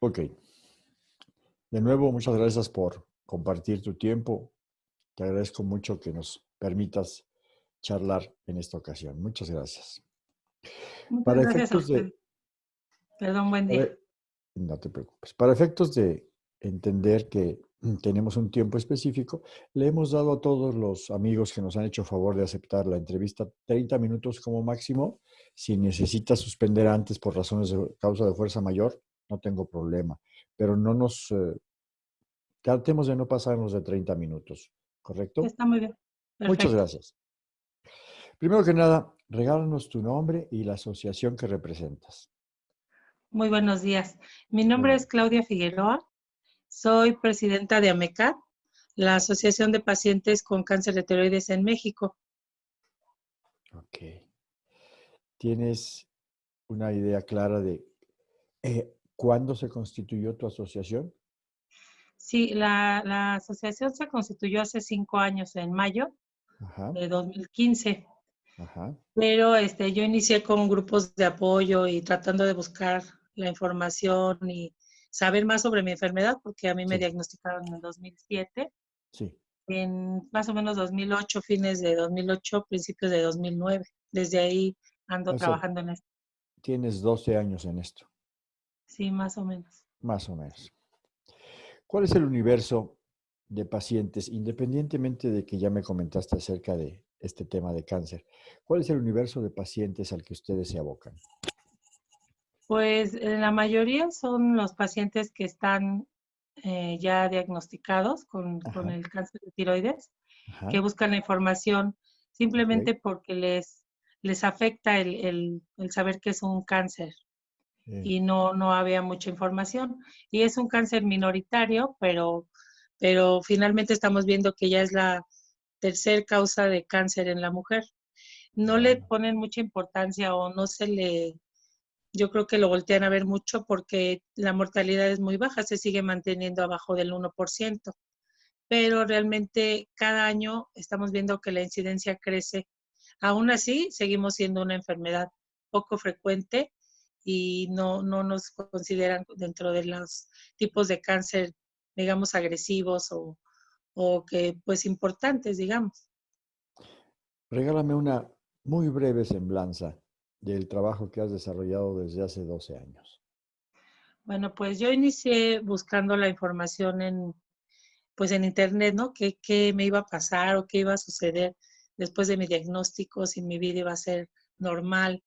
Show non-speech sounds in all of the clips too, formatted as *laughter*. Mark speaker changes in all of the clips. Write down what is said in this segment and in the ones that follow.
Speaker 1: Ok. De nuevo, muchas gracias por compartir tu tiempo. Te agradezco mucho que nos permitas charlar en esta ocasión. Muchas gracias.
Speaker 2: Muchas para gracias efectos de... Perdón, buen día.
Speaker 1: no te preocupes. Para efectos de entender que tenemos un tiempo específico, le hemos dado a todos los amigos que nos han hecho favor de aceptar la entrevista 30 minutos como máximo. Si necesita suspender antes por razones de causa de fuerza mayor, no tengo problema. Pero no nos... Eh, tratemos de no pasarnos de 30 minutos, ¿correcto?
Speaker 2: Está muy bien.
Speaker 1: Muchas gracias. Primero que nada, regálanos tu nombre y la asociación que representas.
Speaker 2: Muy buenos días. Mi nombre es Claudia Figueroa. Soy presidenta de AMECA, la Asociación de Pacientes con Cáncer de Tiroides en México.
Speaker 1: Ok. ¿Tienes una idea clara de eh, cuándo se constituyó tu asociación?
Speaker 2: Sí, la, asociación se constituyó hace cinco años, en mayo de 2015. Ajá. Pero este, yo inicié con grupos de apoyo y tratando de buscar la información y saber más sobre mi enfermedad, porque a mí me diagnosticaron en 2007. Sí. En más o menos 2008, fines de 2008, principios de 2009. Desde ahí ando trabajando en esto.
Speaker 1: Tienes 12 años en esto.
Speaker 2: Sí, más o menos.
Speaker 1: Más o menos. ¿Cuál es el universo de pacientes, independientemente de que ya me comentaste acerca de este tema de cáncer, cuál es el universo de pacientes al que ustedes se abocan?
Speaker 2: Pues eh, la mayoría son los pacientes que están eh, ya diagnosticados con, el cáncer de tiroides, que buscan la información simplemente porque les, les afecta el, saber que es un cáncer y no, no había mucha información. Y es un cáncer minoritario, pero, pero finalmente estamos viendo que ya es la tercer causa de cáncer en la mujer. No le ponen mucha importancia o no se le yo creo que lo voltean a ver mucho porque la mortalidad es muy baja, se sigue manteniendo abajo del 1%, pero realmente cada año estamos viendo que la incidencia crece. Aún así, seguimos siendo una enfermedad poco frecuente y no, no nos consideran dentro de los tipos de cáncer, digamos, agresivos o, o que, pues, importantes, digamos.
Speaker 1: Regálame una muy breve semblanza del trabajo que has desarrollado desde hace 12 años?
Speaker 2: Bueno, pues yo inicié buscando la información en, pues en internet, ¿no? ¿Qué, ¿Qué, me iba a pasar o qué iba a suceder después de mi diagnóstico, si mi vida iba a ser normal.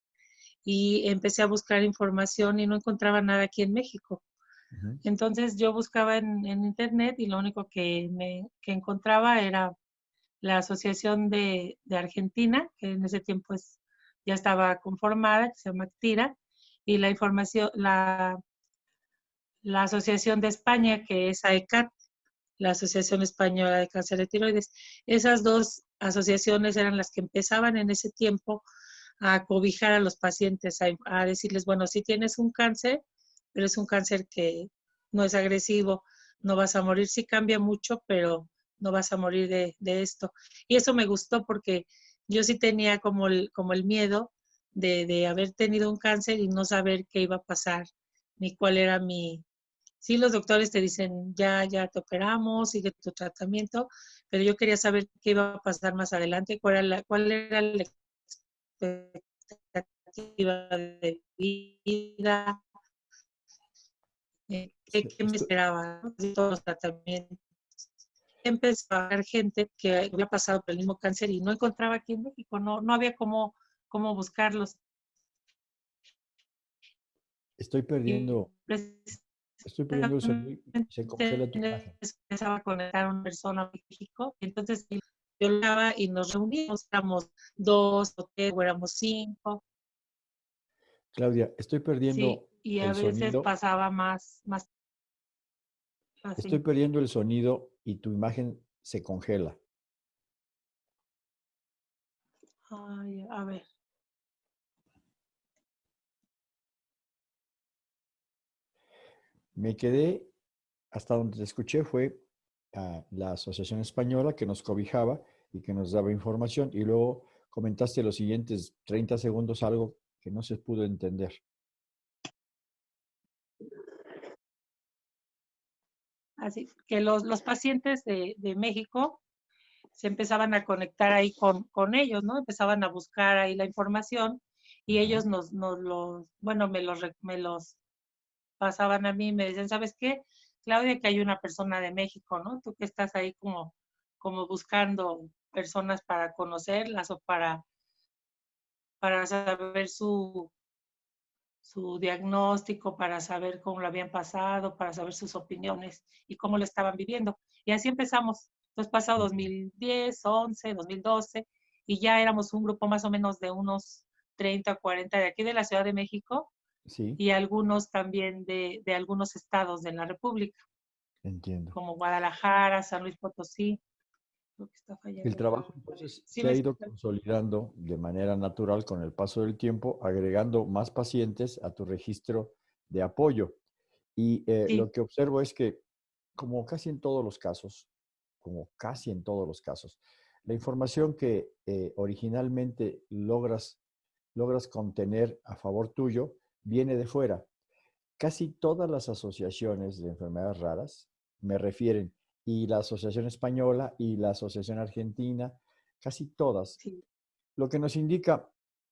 Speaker 2: Y empecé a buscar información y no encontraba nada aquí en México. Entonces yo buscaba en, en, internet y lo único que, me, que encontraba era la Asociación de, de Argentina, que en ese tiempo es ya estaba conformada, que se llama TIRA, y la información, la, la Asociación de España, que es AECAT, la Asociación Española de Cáncer de Tiroides. Esas dos asociaciones eran las que empezaban en ese tiempo a cobijar a los pacientes, a, decirles, bueno, si tienes un cáncer, pero es un cáncer que no es agresivo, no vas a morir, sí cambia mucho, pero no vas a morir de, de esto. Y eso me gustó porque yo sí tenía como el, como el miedo de, haber tenido un cáncer y no saber qué iba a pasar, ni cuál era mi... Sí, los doctores te dicen, ya, ya te operamos, sigue tu tratamiento, pero yo quería saber qué iba a pasar más adelante, cuál era la, cuál era expectativa de vida, eh, qué, me esperaba, todos los tratamientos empezó a ver gente que había pasado por el mismo cáncer y no encontraba aquí en México, no, no había cómo, cómo buscarlos.
Speaker 1: Estoy perdiendo. Estoy perdiendo el Se congela tu
Speaker 2: imagen. Empezaba a conectar a una persona a México, entonces yo y nos reuníamos, éramos dos o tres, o éramos cinco.
Speaker 1: Claudia, estoy perdiendo. Sí,
Speaker 2: y a veces pasaba más, más.
Speaker 1: Estoy perdiendo el sonido y tu imagen se congela.
Speaker 2: Ay, a ver.
Speaker 1: Me quedé, hasta donde te escuché fue a la Asociación Española que nos cobijaba y que nos daba información y luego comentaste los siguientes 30 segundos algo que no se pudo entender.
Speaker 2: así que los, los pacientes de, de, México se empezaban a conectar ahí con, con, ellos, ¿no? Empezaban a buscar ahí la información y ellos nos, nos los, bueno, me los, me los pasaban a mí y me decían, ¿sabes qué? Claudia, que hay una persona de México, ¿no? Tú que estás ahí como, como buscando personas para conocerlas o para, para saber su, su diagnóstico, para saber cómo lo habían pasado, para saber sus opiniones y cómo lo estaban viviendo. Y así empezamos. Entonces pasado 2010, 11, 2012 y ya éramos un grupo más o menos de unos 30, 40 de aquí de la Ciudad de México sí. y algunos también de, de algunos estados de la República.
Speaker 1: Entiendo.
Speaker 2: Como Guadalajara, San Luis Potosí.
Speaker 1: El trabajo entonces se ha ido consolidando de manera natural con el paso del tiempo, agregando más pacientes a tu registro de apoyo. Y eh, lo que observo es que, como casi en todos los casos, como casi en todos los casos, la información que eh, originalmente logras, logras contener a favor tuyo viene de fuera. Casi todas las asociaciones de enfermedades raras me refieren y la Asociación Española y la Asociación Argentina, casi todas. Lo que nos indica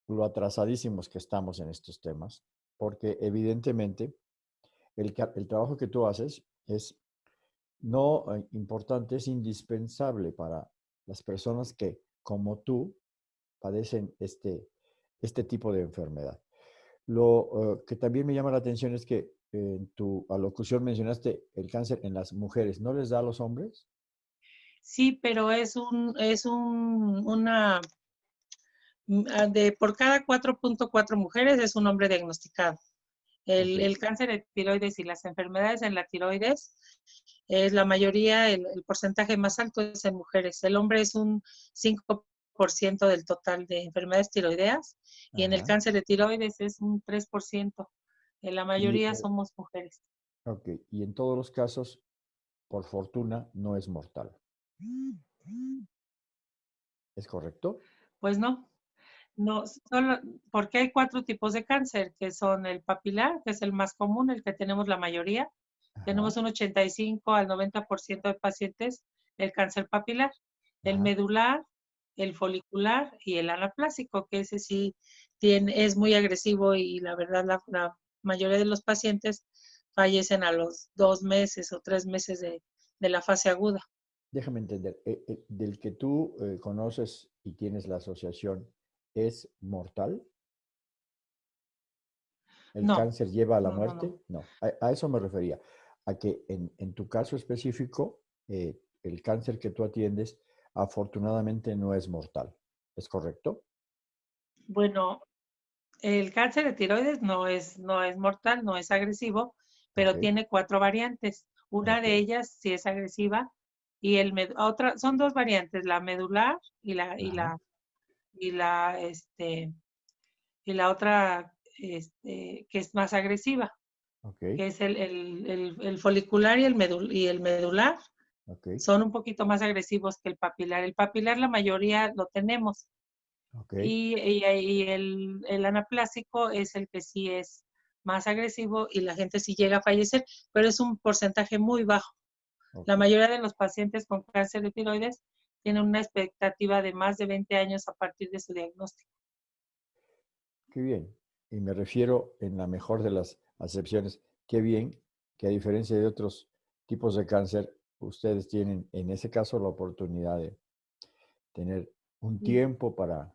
Speaker 1: lo atrasadísimos que estamos en estos temas, porque evidentemente el, el trabajo que tú haces es no eh, importante, es indispensable para las personas que, como tú, padecen este, este tipo de enfermedad. Lo eh, que también me llama la atención es que en tu alocución mencionaste el cáncer en las mujeres, ¿no les da a los hombres?
Speaker 2: Sí, pero es un, es un, una, mm, ah, de por cada 4.4 mujeres es un hombre diagnosticado. El, el, cáncer de tiroides y las enfermedades en la tiroides es la mayoría, el, el, porcentaje más alto es en mujeres. El hombre es un 5% del total de enfermedades tiroideas y en el cáncer de tiroides es un 3%. En la mayoría somos mujeres.
Speaker 1: Ok, y en todos los casos, por fortuna, no es mortal. ¿Es correcto?
Speaker 2: Pues no. No, solo porque hay cuatro tipos de cáncer, que son el papilar, que es el más común, el que tenemos la mayoría. Tenemos un 85 al 90% de pacientes del cáncer papilar. El medular, el folicular y el anaplásico, que ese sí tiene, es muy agresivo y la verdad la, la mayoría de los pacientes fallecen a los dos meses o tres meses de, la fase aguda.
Speaker 1: Déjame entender, eh, eh, del que tú eh, conoces y tienes la asociación, ¿es mortal? ¿El cáncer lleva a la muerte? No, A, eso me refería, a que en, en tu caso específico, el cáncer que tú atiendes afortunadamente no es mortal. ¿Es correcto?
Speaker 2: Bueno, el cáncer de tiroides no es, no es mortal, no es agresivo, pero tiene cuatro variantes. Una de ellas sí es agresiva y el otra son dos variantes, la medular y la y la y la este y la otra este, que es más agresiva, que es el, el, el, folicular y el, medul y el medular. Son un poquito más agresivos que el papilar. El papilar la mayoría lo tenemos, y, y, el, el, anaplásico es el que sí es más agresivo y la gente sí llega a fallecer, pero es un porcentaje muy bajo. La mayoría de los pacientes con cáncer de tiroides tienen una expectativa de más de 20 años a partir de su diagnóstico.
Speaker 1: Qué bien. Y me refiero en la mejor de las acepciones, qué bien que a diferencia de otros tipos de cáncer, ustedes tienen en ese caso la oportunidad de tener un tiempo para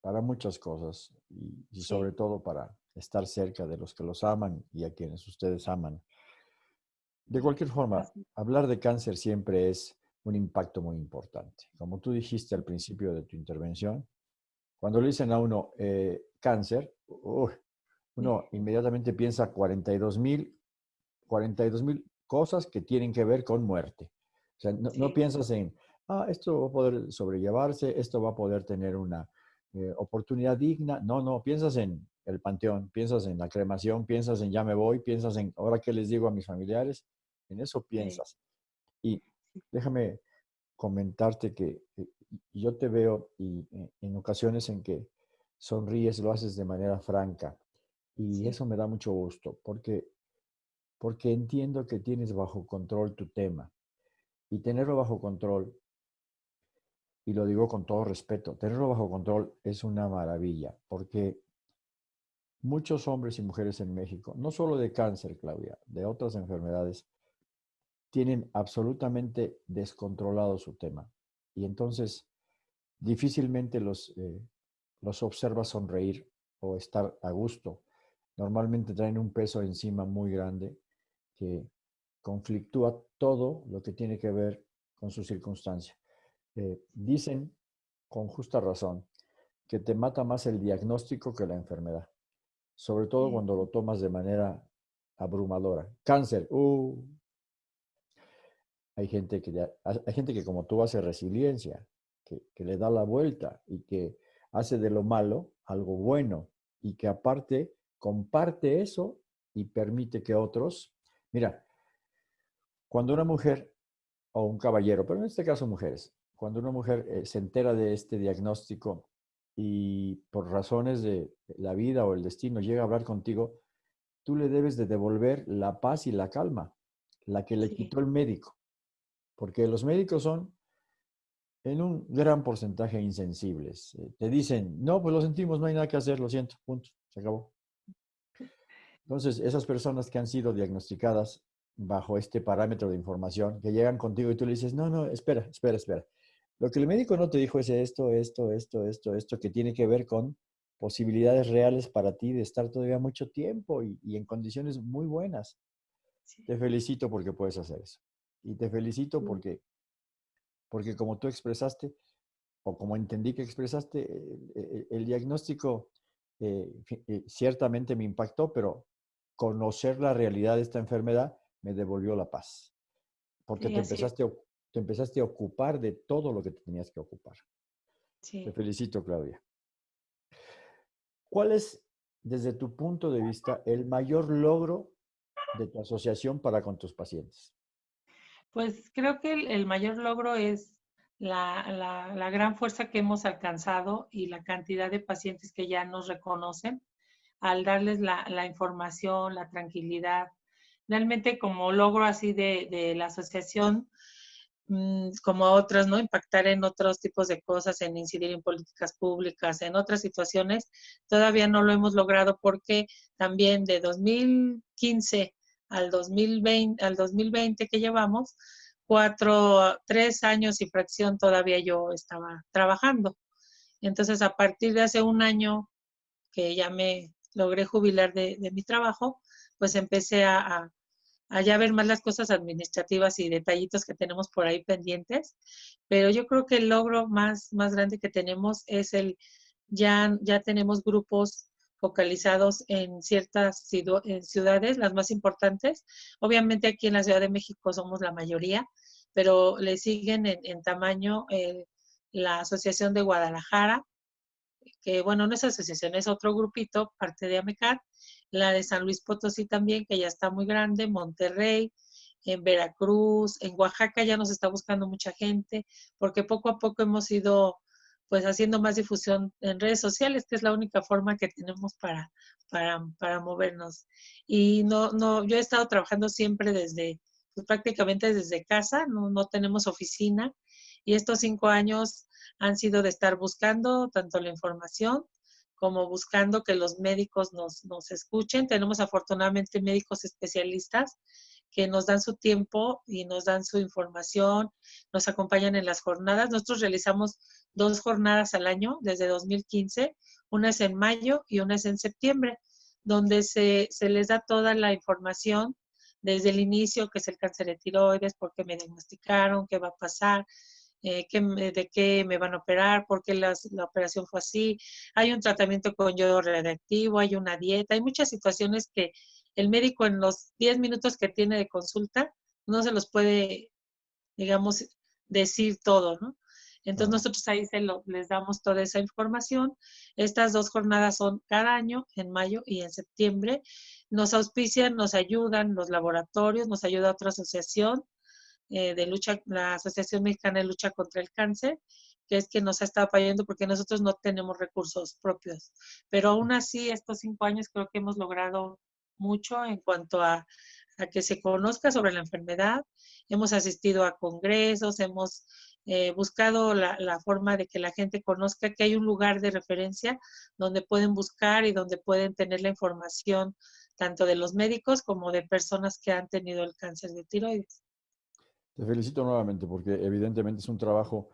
Speaker 1: para muchas cosas y, sobre todo para estar cerca de los que los aman y a quienes ustedes aman. De cualquier forma, hablar de cáncer siempre es un impacto muy importante. Como tú dijiste al principio de tu intervención, cuando le dicen a uno eh, cáncer, uno inmediatamente piensa 42 mil 42 mil cosas que tienen que ver con muerte. O sea, no, no piensas en, ah, esto va a poder sobrellevarse, esto va a poder tener una eh, oportunidad digna. No, no, piensas en el panteón, piensas en la cremación, piensas en ya me voy, piensas en ahora qué les digo a mis familiares, en eso piensas. Y déjame comentarte que eh, yo te veo y eh, en ocasiones en que sonríes, lo haces de manera franca. Y eso me da mucho gusto, porque porque entiendo que tienes bajo control tu tema. Y tenerlo bajo control, y lo digo con todo respeto, tenerlo bajo control es una maravilla, porque muchos hombres y mujeres en México, no solo de cáncer, Claudia, de otras enfermedades, tienen absolutamente descontrolado su tema. Y entonces difícilmente los, eh, los observas sonreír o estar a gusto. Normalmente traen un peso encima muy grande que conflictúa todo lo que tiene que ver con su circunstancia. Eh, dicen, con justa razón, que te mata más el diagnóstico que la enfermedad, sobre todo cuando lo tomas de manera abrumadora. Cáncer, uh, hay gente que, hay gente que como tú hace resiliencia, que, que, le da la vuelta y que hace de lo malo algo bueno y que aparte comparte eso y permite que otros, mira, cuando una mujer o un caballero, pero en este caso mujeres, cuando una mujer eh, se entera de este diagnóstico y por razones de la vida o el destino llega a hablar contigo, tú le debes de devolver la paz y la calma, la que le quitó el médico. Porque los médicos son en un gran porcentaje insensibles. Eh, te dicen, no, pues lo sentimos, no hay nada que hacer, lo siento, punto, se acabó. Entonces, esas personas que han sido diagnosticadas bajo este parámetro de información, que llegan contigo y tú le dices, no, no, espera, espera, espera. Lo que el médico no te dijo es esto, esto, esto, esto, esto, que tiene que ver con posibilidades reales para ti de estar todavía mucho tiempo y, en condiciones muy buenas. Te felicito porque puedes hacer eso. Y te felicito porque, porque como tú expresaste, o como entendí que expresaste, eh, eh, el, diagnóstico eh, ciertamente me impactó, pero conocer la realidad de esta enfermedad me devolvió la paz. Porque te, empezaste, te empezaste a ocupar de todo lo que te tenías que ocupar. Te felicito, Claudia. ¿Cuál es, desde tu punto de vista, el mayor logro de tu asociación para con tus pacientes?
Speaker 2: Pues creo que el, mayor logro es la, gran fuerza que hemos alcanzado y la cantidad de pacientes que ya nos reconocen al darles la, información, la tranquilidad. Realmente como logro así de, la asociación, mm, como otras, ¿no? Impactar en otros tipos de cosas, en incidir en políticas públicas, en otras situaciones, todavía no lo hemos logrado porque también de 2015 al 2020, al 2020 que llevamos, cuatro, tres años y fracción todavía yo estaba trabajando. Entonces, a partir de hace un año que ya me logré jubilar de, mi trabajo, pues empecé a, a, ya ver más las cosas administrativas y detallitos que tenemos por ahí pendientes. Pero yo creo que el logro más, más grande que tenemos es el, ya, ya tenemos grupos focalizados en ciertas ciudades, las más importantes. Obviamente aquí en la Ciudad de México somos la mayoría, pero le siguen en, tamaño eh, la Asociación de Guadalajara, que bueno, no es asociación, es otro grupito, parte de AMECAR, la de San Luis Potosí también, que ya está muy grande, Monterrey, en Veracruz, en Oaxaca ya nos está buscando mucha gente, porque poco a poco hemos ido pues haciendo más difusión en redes sociales, que es la única forma que tenemos para, para, movernos. Y no, no, yo he estado trabajando siempre desde, pues prácticamente desde casa, no, no tenemos oficina. Y estos cinco años han sido de estar buscando tanto la información como buscando que los médicos nos, nos escuchen. Tenemos afortunadamente médicos especialistas que nos dan su tiempo y nos dan su información, nos acompañan en las jornadas. Nosotros realizamos dos jornadas al año desde 2015, una es en mayo y una es en septiembre, donde se, les da toda la información desde el inicio, que es el cáncer de tiroides, por qué me diagnosticaron, qué va a pasar, eh, de qué me van a operar, por qué la operación fue así. Hay un tratamiento con yodo radiactivo, hay una dieta, hay muchas situaciones que el médico en los 10 minutos que tiene de consulta no se los puede, digamos, decir todo, ¿no? Entonces nosotros ahí se lo, les damos toda esa información. Estas dos jornadas son cada año, en mayo y en septiembre. Nos auspician, nos ayudan los laboratorios, nos ayuda otra asociación eh, de lucha, la Asociación Mexicana de Lucha contra el Cáncer, que es que nos ha estado apoyando porque nosotros no tenemos recursos propios. Pero aún así, estos cinco años creo que hemos logrado mucho en cuanto a, a que se conozca sobre la enfermedad. Hemos asistido a congresos, hemos eh, buscado la, forma de que la gente conozca que hay un lugar de referencia donde pueden buscar y donde pueden tener la información tanto de los médicos como de personas que han tenido el cáncer de tiroides.
Speaker 1: Te felicito nuevamente porque evidentemente es un trabajo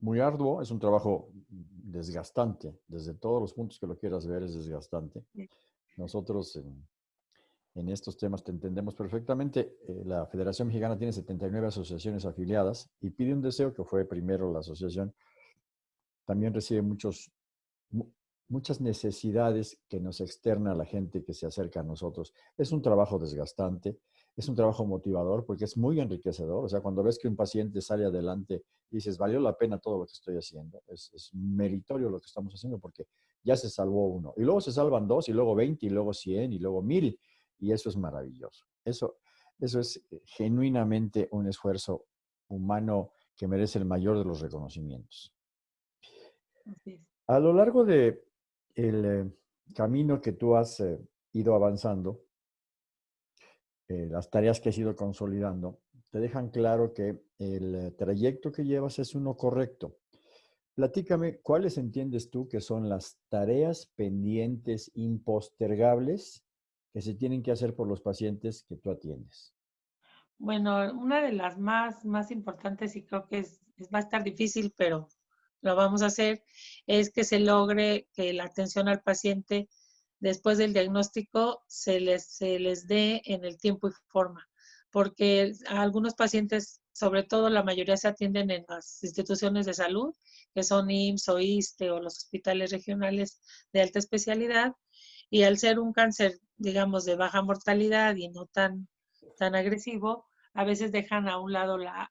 Speaker 1: muy arduo, es un trabajo desgastante, desde todos los puntos que lo quieras ver es desgastante. Nosotros en, en estos temas te entendemos perfectamente. Eh, la Federación Mexicana tiene 79 asociaciones afiliadas y pide un deseo que fue primero la asociación. También recibe muchos, muchas necesidades que nos externa la gente que se acerca a nosotros. Es un trabajo desgastante, es un trabajo motivador porque es muy enriquecedor. O sea, cuando ves que un paciente sale adelante, dices, valió la pena todo lo que estoy haciendo. Es, es meritorio lo que estamos haciendo porque ya se salvó uno. Y luego se salvan dos, y luego 20, y luego 100, y luego 1000. Y eso es maravilloso. Eso, eso es eh, genuinamente un esfuerzo humano que merece el mayor de los reconocimientos. A lo largo de el eh, camino que tú has eh, ido avanzando, las tareas que has ido consolidando, te dejan claro que el trayecto que llevas es uno correcto. Platícame, ¿cuáles entiendes tú que son las tareas pendientes impostergables que se tienen que hacer por los pacientes que tú atiendes?
Speaker 2: Bueno, una de las más, más importantes y creo que es, va a estar difícil, pero lo vamos a hacer, es que se logre que la atención al paciente después del diagnóstico se les, se les dé en el tiempo y forma, porque algunos pacientes, sobre todo la mayoría se atienden en las instituciones de salud, que son IMSS o ISTE o los hospitales regionales de alta especialidad, y al ser un cáncer, digamos, de baja mortalidad y no tan, tan agresivo, a veces dejan a un lado la,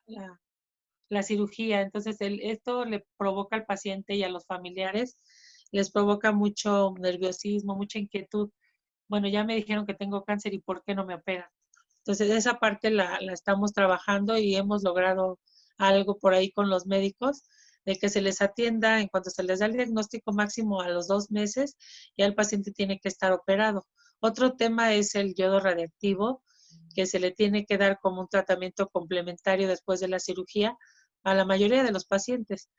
Speaker 2: la, cirugía. Entonces, el, esto le provoca al paciente y a los familiares, les provoca mucho nerviosismo, mucha inquietud. Bueno, ya me dijeron que tengo cáncer y ¿por qué no me operan? Entonces, esa parte la, estamos trabajando y hemos logrado algo por ahí con los médicos de que se les atienda en cuanto se les da el diagnóstico máximo a los dos meses, ya el paciente tiene que estar operado. Otro tema es el yodo radiactivo, que se le tiene que dar como un tratamiento complementario después de la cirugía a la mayoría de los pacientes.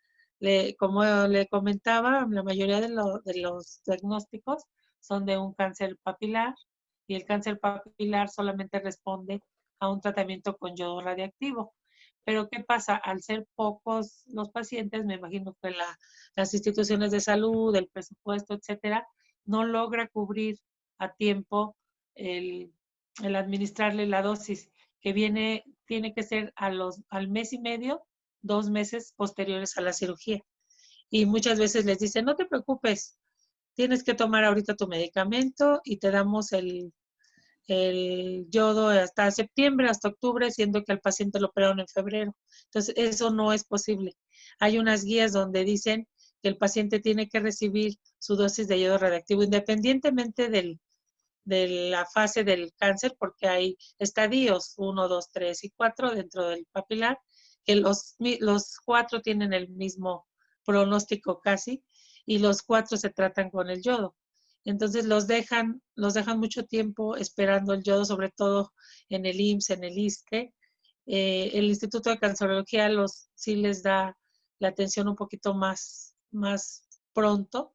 Speaker 2: como le comentaba, la mayoría de, los diagnósticos son de un cáncer papilar y el cáncer papilar solamente responde a un tratamiento con yodo radiactivo. Pero ¿qué pasa? Al ser pocos los pacientes, me imagino que las instituciones de salud, el presupuesto, etcétera, no logra cubrir a tiempo el, administrarle la dosis que viene, tiene que ser a los, al mes y medio, dos meses posteriores a la cirugía. Y muchas veces les dicen, no te preocupes, tienes que tomar ahorita tu medicamento y te damos el, el yodo hasta septiembre, hasta octubre, siendo que al paciente lo operaron en febrero. Entonces, eso no es posible. Hay unas guías donde dicen que el paciente tiene que recibir su dosis de yodo radiactivo independientemente del, de la fase del cáncer, porque hay estadios 1, 2, 3 y 4 dentro del papilar, que los, los cuatro tienen el mismo pronóstico casi, y los cuatro se tratan con el yodo. Entonces los dejan, los dejan mucho tiempo esperando el yodo, sobre todo en el IMSS, en el ISTE. Eh, el Instituto de Cancerología los, sí les da la atención un poquito más, más pronto,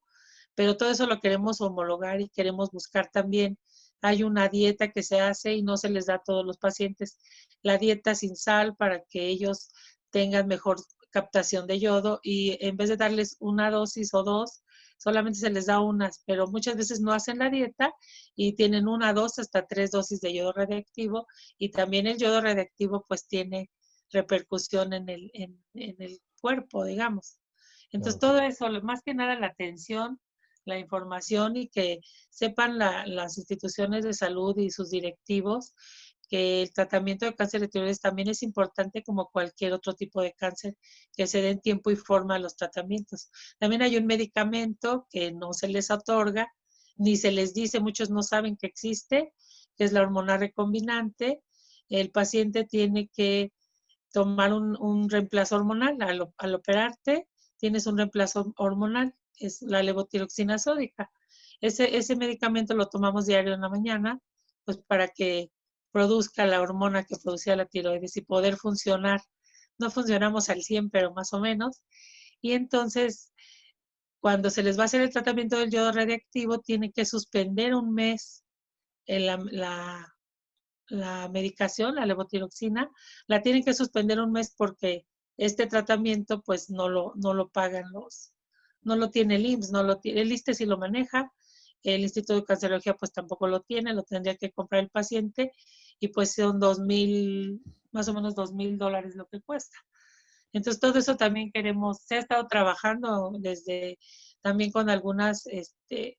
Speaker 2: pero todo eso lo queremos homologar y queremos buscar también. Hay una dieta que se hace y no se les da a todos los pacientes. La dieta sin sal para que ellos tengan mejor captación de yodo y en vez de darles una dosis o dos, solamente se les da unas, pero muchas veces no hacen la dieta y tienen una, dos, hasta tres dosis de yodo radiactivo y también el yodo radiactivo pues tiene repercusión en el, en, el cuerpo, digamos. Entonces todo eso, más que nada la atención, la información y que sepan las instituciones de salud y sus directivos que el tratamiento de cáncer de tiroides también es importante como cualquier otro tipo de cáncer, que se den tiempo y forma a los tratamientos. También hay un medicamento que no se les otorga, ni se les dice, muchos no saben que existe, que es la hormona recombinante. El paciente tiene que tomar un, reemplazo hormonal. Al, al, operarte, tienes un reemplazo hormonal, es la levotiroxina sódica. Ese, ese medicamento lo tomamos diario en la mañana, pues para que produzca la hormona que producía la tiroides y poder funcionar. No funcionamos al 100, pero más o menos. Y entonces, cuando se les va a hacer el tratamiento del yodo radiactivo, tiene que suspender un mes la, la medicación, la levotiroxina, la tienen que suspender un mes porque este tratamiento pues no lo, no lo pagan los, no lo tiene el IMSS, no lo tiene, el ISTE sí lo maneja, el Instituto de Cancerología pues tampoco lo tiene, lo tendría que comprar el paciente y pues son dos mil, más o menos dos mil dólares lo que cuesta. Entonces todo eso también queremos, se ha estado trabajando desde también con algunas, este,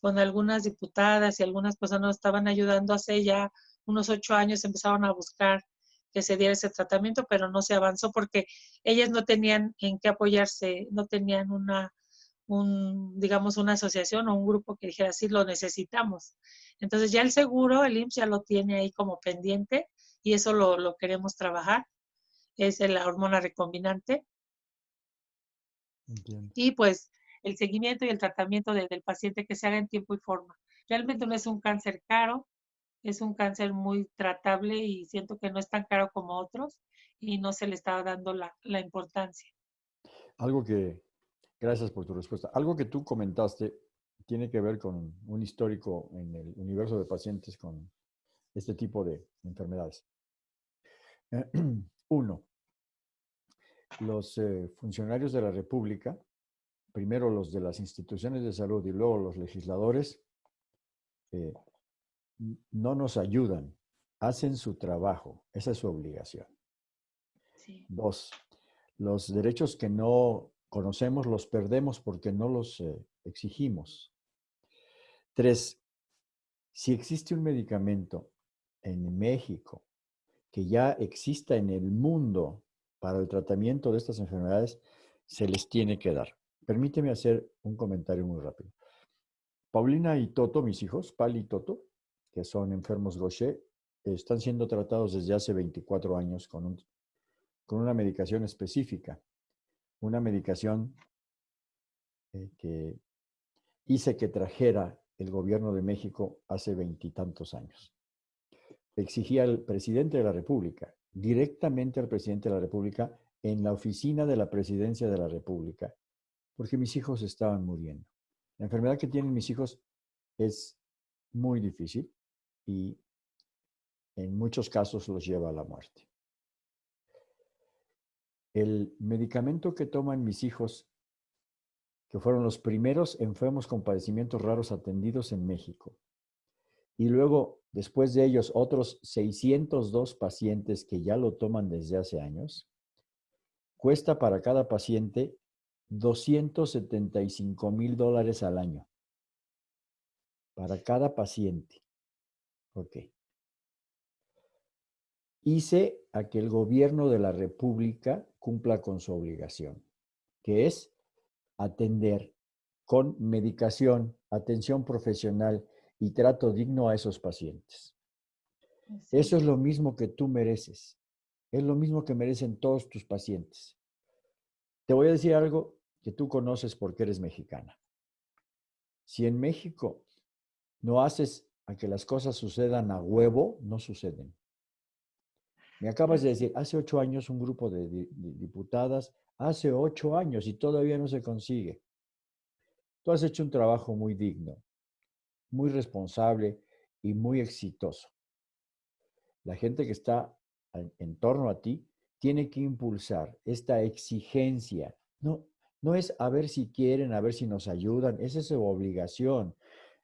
Speaker 2: con algunas diputadas y algunas personas estaban ayudando hace ya unos ocho años, empezaron a buscar que se diera ese tratamiento, pero no se avanzó porque ellas no tenían en qué apoyarse, no tenían una, un, digamos, una asociación o un grupo que dijera, sí, lo necesitamos. Entonces ya el seguro, el IMSS ya lo tiene ahí como pendiente y eso lo, queremos trabajar. Es la hormona recombinante. Y pues el seguimiento y el tratamiento del paciente que se haga en tiempo y forma. Realmente no es un cáncer caro, es un cáncer muy tratable y siento que no es tan caro como otros y no se le está dando la, la importancia.
Speaker 1: Algo que, gracias por tu respuesta, algo que tú comentaste tiene que ver con un histórico en el universo de pacientes con este tipo de enfermedades. *clears throat* Uno, los eh, funcionarios de la República, primero los de las instituciones de salud y luego los legisladores, eh, no nos ayudan, hacen su trabajo, esa es su obligación. Dos, los derechos que no conocemos los perdemos porque no los eh, exigimos. Tres, si existe un medicamento en México que ya exista en el mundo para el tratamiento de estas enfermedades, se les tiene que dar. Permíteme hacer un comentario muy rápido. Paulina y Toto, mis hijos, Pali y Toto, que son enfermos Gaucher, están siendo tratados desde hace 24 años con, con una medicación específica. Una medicación eh, que hice que trajera el gobierno de México hace veintitantos años. Exigía al presidente de la República, directamente al presidente de la República, en la oficina de la presidencia de la República, porque mis hijos estaban muriendo. La enfermedad que tienen mis hijos es muy difícil y en muchos casos los lleva a la muerte. El medicamento que toman mis hijos, que fueron los primeros enfermos con padecimientos raros atendidos en México, y luego, después de ellos, otros 602 pacientes que ya lo toman desde hace años, cuesta para cada paciente 275 mil dólares al año. Para cada paciente. Ok. Hice a que el gobierno de la República cumpla con su obligación, que es atender con medicación, atención profesional y trato digno a esos pacientes. Eso es lo mismo que tú mereces. Es lo mismo que merecen todos tus pacientes. Te voy a decir algo que tú conoces porque eres mexicana. Si en México no haces a que las cosas sucedan a huevo, no suceden. Me acabas de decir, hace ocho años un grupo de, diputadas, hace ocho años y todavía no se consigue. Tú has hecho un trabajo muy digno, muy responsable y muy exitoso. La gente que está en torno a ti tiene que impulsar esta exigencia. No, no es a ver si quieren, a ver si nos ayudan, esa es su obligación.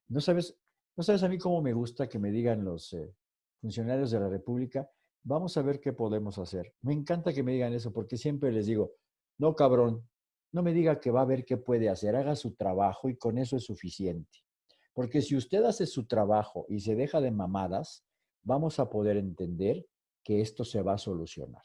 Speaker 1: No sabes, no sabes a mí cómo me gusta que me digan los eh, funcionarios de la República, vamos a ver qué podemos hacer. Me encanta que me digan eso porque siempre les digo, no cabrón, no me diga que va a ver qué puede hacer, haga su trabajo y con eso es suficiente. Porque si usted hace su trabajo y se deja de mamadas, vamos a poder entender que esto se va a solucionar.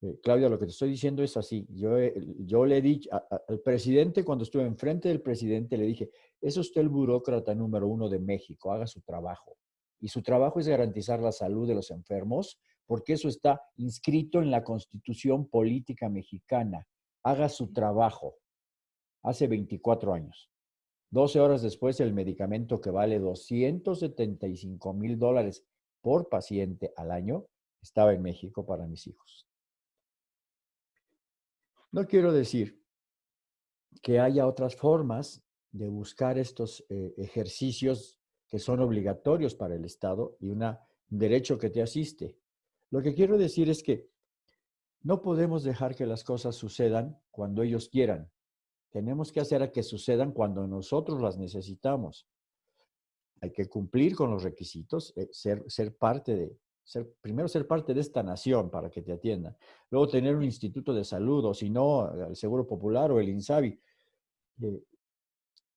Speaker 1: Eh, Claudia, lo que te estoy diciendo es así. Yo, yo le dicho al presidente, cuando estuve enfrente del presidente, le dije, es usted el burócrata número uno de México, haga su trabajo. Y su trabajo es garantizar la salud de los enfermos, porque eso está inscrito en la constitución política mexicana. Haga su trabajo. Hace 24 años. 12 horas después, el medicamento que vale 275 mil dólares por paciente al año estaba en México para mis hijos. No quiero decir que haya otras formas de buscar estos eh, ejercicios que son obligatorios para el Estado y un derecho que te asiste. Lo que quiero decir es que no podemos dejar que las cosas sucedan cuando ellos quieran. Tenemos que hacer a que sucedan cuando nosotros las necesitamos. Hay que cumplir con los requisitos, eh, ser parte de, ser, primero ser parte de esta nación para que te atiendan. Luego tener un instituto de salud o si no, el Seguro Popular o el INSABI. Eh,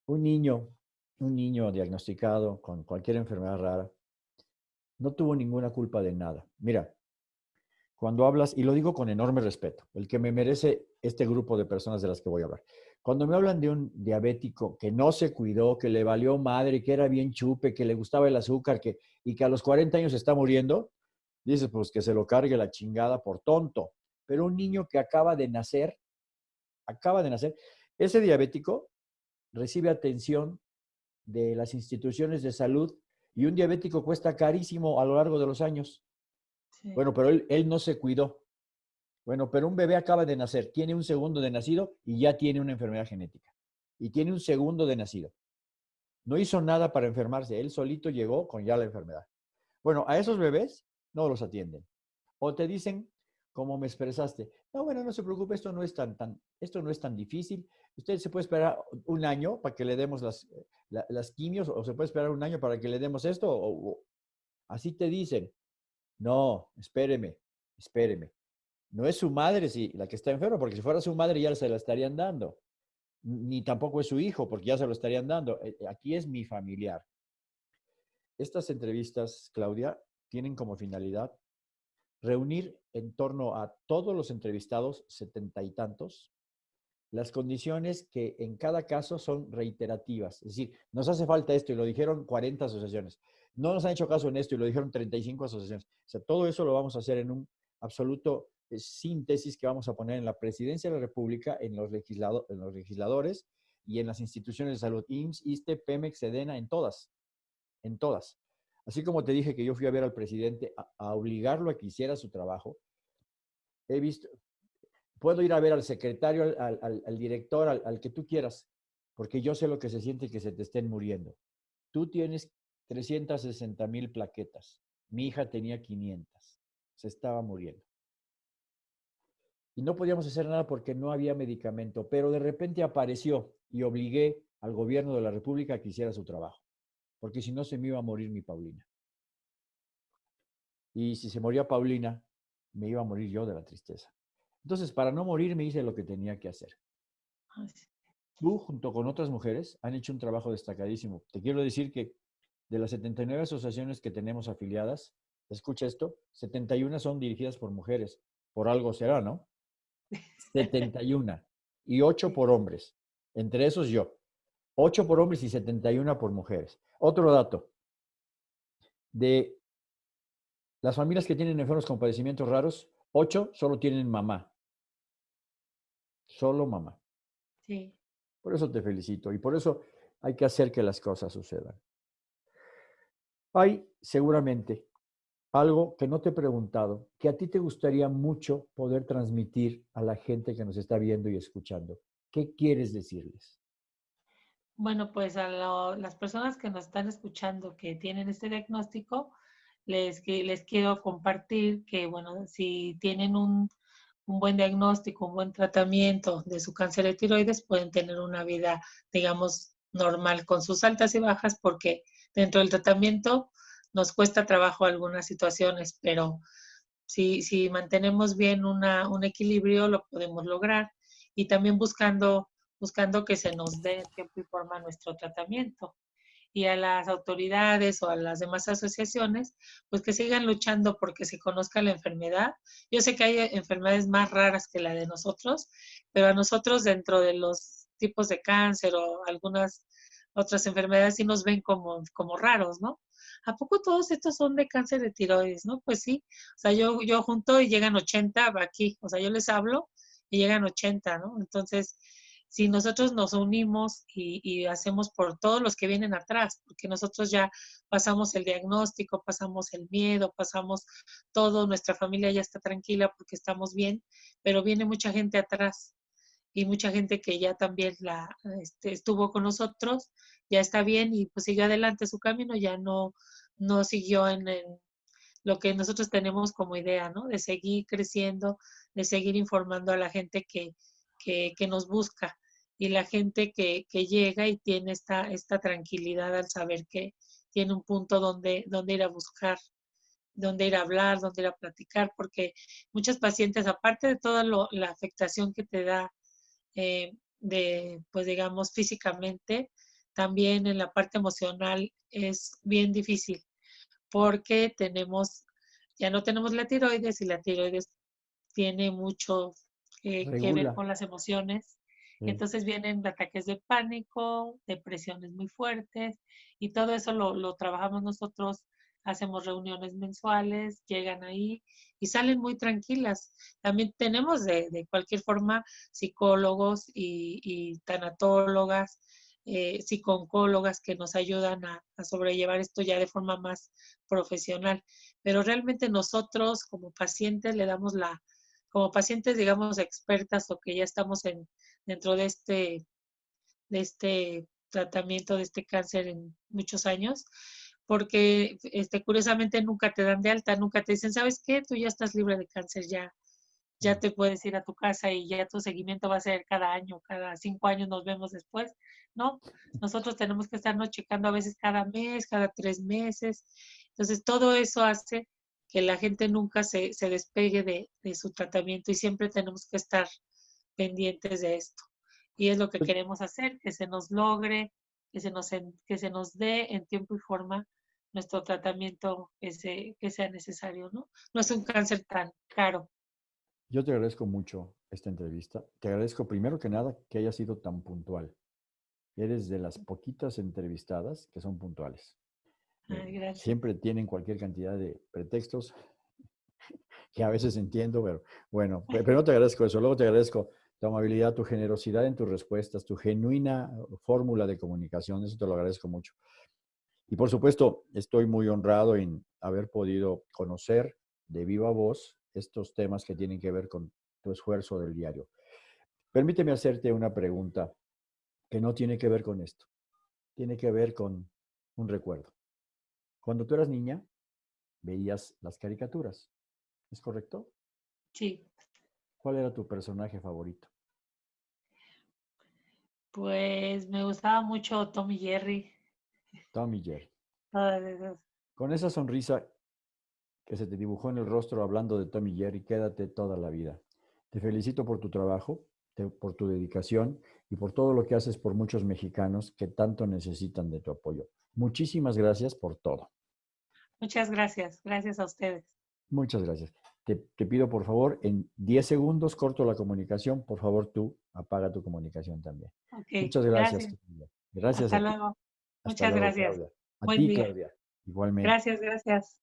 Speaker 1: un niño, un niño diagnosticado con cualquier enfermedad rara, no tuvo ninguna culpa de nada. Mira, cuando hablas, y lo digo con enorme respeto, el que me merece este grupo de personas de las que voy a hablar. Cuando me hablan de un diabético que no se cuidó, que le valió madre, que era bien chupe, que le gustaba el azúcar que, y que a los 40 años está muriendo, dices, pues que se lo cargue la chingada por tonto. Pero un niño que acaba de nacer, acaba de nacer, ese diabético recibe atención de las instituciones de salud y un diabético cuesta carísimo a lo largo de los años. Bueno, pero él, él no se cuidó. Bueno, pero un bebé acaba de nacer, tiene un segundo de nacido y ya tiene una enfermedad genética. Y tiene un segundo de nacido. No hizo nada para enfermarse, él solito llegó con ya la enfermedad. Bueno, a esos bebés no los atienden. O te dicen, como me expresaste, no, bueno, no se preocupe, esto no es tan, tan, esto no es tan difícil. Usted se puede esperar un año para que le demos las, las quimios o se puede esperar un año para que le demos esto. o, así te dicen. No, espéreme, espéreme no es su madre si, la que está enferma, porque si fuera su madre ya se la estarían dando. Ni tampoco es su hijo, porque ya se lo estarían dando. Eh, aquí es mi familiar. Estas entrevistas, Claudia, tienen como finalidad reunir en torno a todos los entrevistados, setenta y tantos, las condiciones que en cada caso son reiterativas. Es decir, nos hace falta esto y lo dijeron 40 asociaciones. No nos han hecho caso en esto y lo dijeron 35 asociaciones. O sea, todo eso lo vamos a hacer en un absoluto síntesis que vamos a poner en la presidencia de la República, en los, en los legisladores y en las instituciones de salud, IMSS, ISTE, PEMEX, SEDENA, en todas, en todas. Así como te dije que yo fui a ver al presidente a, obligarlo a que hiciera su trabajo, he visto, puedo ir a ver al secretario, al, director, al, al, que tú quieras, porque yo sé lo que se siente que se te estén muriendo. Tú tienes 360 mil plaquetas, mi hija tenía 500, se estaba muriendo y no podíamos hacer nada porque no había medicamento, pero de repente apareció y obligué al gobierno de la República a que hiciera su trabajo, porque si no se me iba a morir mi Paulina. Y si se moría Paulina, me iba a morir yo de la tristeza. Entonces, para no morir, me hice lo que tenía que hacer. Tú, junto con otras mujeres, han hecho un trabajo destacadísimo. Te quiero decir que de las 79 asociaciones que tenemos afiliadas, escucha esto, 71 son dirigidas por mujeres. Por algo será, ¿no? *laughs* 71 y 8 por hombres. Entre esos yo. 8 por hombres y 71 por mujeres. Otro dato. De las familias que tienen enfermos con padecimientos raros, 8 solo tienen mamá. Solo mamá.
Speaker 2: Sí.
Speaker 1: Por eso te felicito y por eso hay que hacer que las cosas sucedan. Hay seguramente algo que no te he preguntado, que a ti te gustaría mucho poder transmitir a la gente que nos está viendo y escuchando. ¿Qué quieres decirles?
Speaker 2: Bueno, pues a las personas que nos están escuchando que tienen este diagnóstico, les, les quiero compartir que, bueno, si tienen un, un buen diagnóstico, un buen tratamiento de su cáncer de tiroides, pueden tener una vida, digamos, normal con sus altas y bajas, porque dentro del tratamiento nos cuesta trabajo algunas situaciones, pero si, si mantenemos bien una, un equilibrio, lo podemos lograr. Y también buscando, buscando que se nos dé tiempo y forma nuestro tratamiento. Y a las autoridades o a las demás asociaciones, pues que sigan luchando porque se conozca la enfermedad. Yo sé que hay enfermedades más raras que la de nosotros, pero a nosotros dentro de los tipos de cáncer o algunas otras enfermedades sí nos ven como, como raros, ¿no? ¿a poco todos estos son de cáncer de tiroides? ¿No? Pues sí, o sea, yo, yo junto y llegan 80 aquí, o sea, yo les hablo y llegan 80, ¿no? Entonces, si nosotros nos unimos y, hacemos por todos los que vienen atrás, porque nosotros ya pasamos el diagnóstico, pasamos el miedo, pasamos todo, nuestra familia ya está tranquila porque estamos bien, pero viene mucha gente atrás y mucha gente que ya también la, este, estuvo con nosotros, ya está bien y pues sigue adelante su camino, ya no, no siguió en, lo que nosotros tenemos como idea, ¿no? De seguir creciendo, de seguir informando a la gente que, que, nos busca y la gente que, que, llega y tiene esta, esta tranquilidad al saber que tiene un punto donde, donde ir a buscar, donde ir a hablar, donde ir a platicar, porque muchos pacientes, aparte de toda la afectación que te da eh, de, pues digamos, físicamente, también en la parte emocional es bien difícil porque tenemos, ya no tenemos la tiroides y la tiroides tiene mucho eh, que ver con las emociones. Entonces vienen ataques de pánico, depresiones muy fuertes y todo eso lo, lo trabajamos nosotros hacemos reuniones mensuales, llegan ahí y salen muy tranquilas. También tenemos de, de cualquier forma psicólogos y, y tanatólogas, eh, que nos ayudan a, a, sobrellevar esto ya de forma más profesional. Pero realmente nosotros como pacientes le damos la, como pacientes digamos expertas o que ya estamos en, dentro de este, de este tratamiento de este cáncer en muchos años, porque este, curiosamente nunca te dan de alta, nunca te dicen, ¿sabes qué? Tú ya estás libre de cáncer, ya, ya te puedes ir a tu casa y ya tu seguimiento va a ser cada año, cada cinco años nos vemos después, ¿no? Nosotros tenemos que estarnos checando a veces cada mes, cada tres meses. Entonces, todo eso hace que la gente nunca se, se despegue de, de su tratamiento y siempre tenemos que estar pendientes de esto. Y es lo que pues queremos hacer, que se nos logre, que se nos, que se nos dé en tiempo y forma nuestro tratamiento que, que sea necesario, ¿no? No es un cáncer tan caro.
Speaker 1: Yo te agradezco mucho esta entrevista. Te agradezco primero que nada que hayas sido tan puntual. Eres de las poquitas entrevistadas que son puntuales.
Speaker 2: Ay, gracias.
Speaker 1: Siempre tienen cualquier cantidad de pretextos *laughs* que a veces entiendo, pero bueno, primero te agradezco eso, luego te agradezco tu amabilidad, tu generosidad en tus respuestas, tu genuina fórmula de comunicación, eso te lo agradezco mucho. Y por supuesto, estoy muy honrado en haber podido conocer de viva voz estos temas que tienen que ver con tu esfuerzo del diario. Permíteme hacerte una pregunta que no tiene que ver con esto. Tiene que ver con un recuerdo. Cuando tú eras niña, veías las caricaturas. ¿Es correcto?
Speaker 2: Sí.
Speaker 1: ¿Cuál era tu personaje favorito?
Speaker 2: Pues me gustaba mucho Tommy Jerry.
Speaker 1: Tommy Jerry. Con esa sonrisa que se te dibujó en el rostro hablando de Tommy Jerry, quédate toda la vida. Te felicito por tu trabajo, por tu dedicación y por todo lo que haces por muchos mexicanos que tanto necesitan de tu apoyo. Muchísimas gracias por todo.
Speaker 2: Muchas gracias. Gracias a ustedes.
Speaker 1: Muchas gracias. Te, pido, por favor, en 10 segundos corto la comunicación. Por favor, tú apaga tu comunicación también. Muchas gracias.
Speaker 2: Gracias. Hasta luego. Muchas gracias.
Speaker 1: A ti, Claudia. Igualmente.
Speaker 2: Gracias, gracias.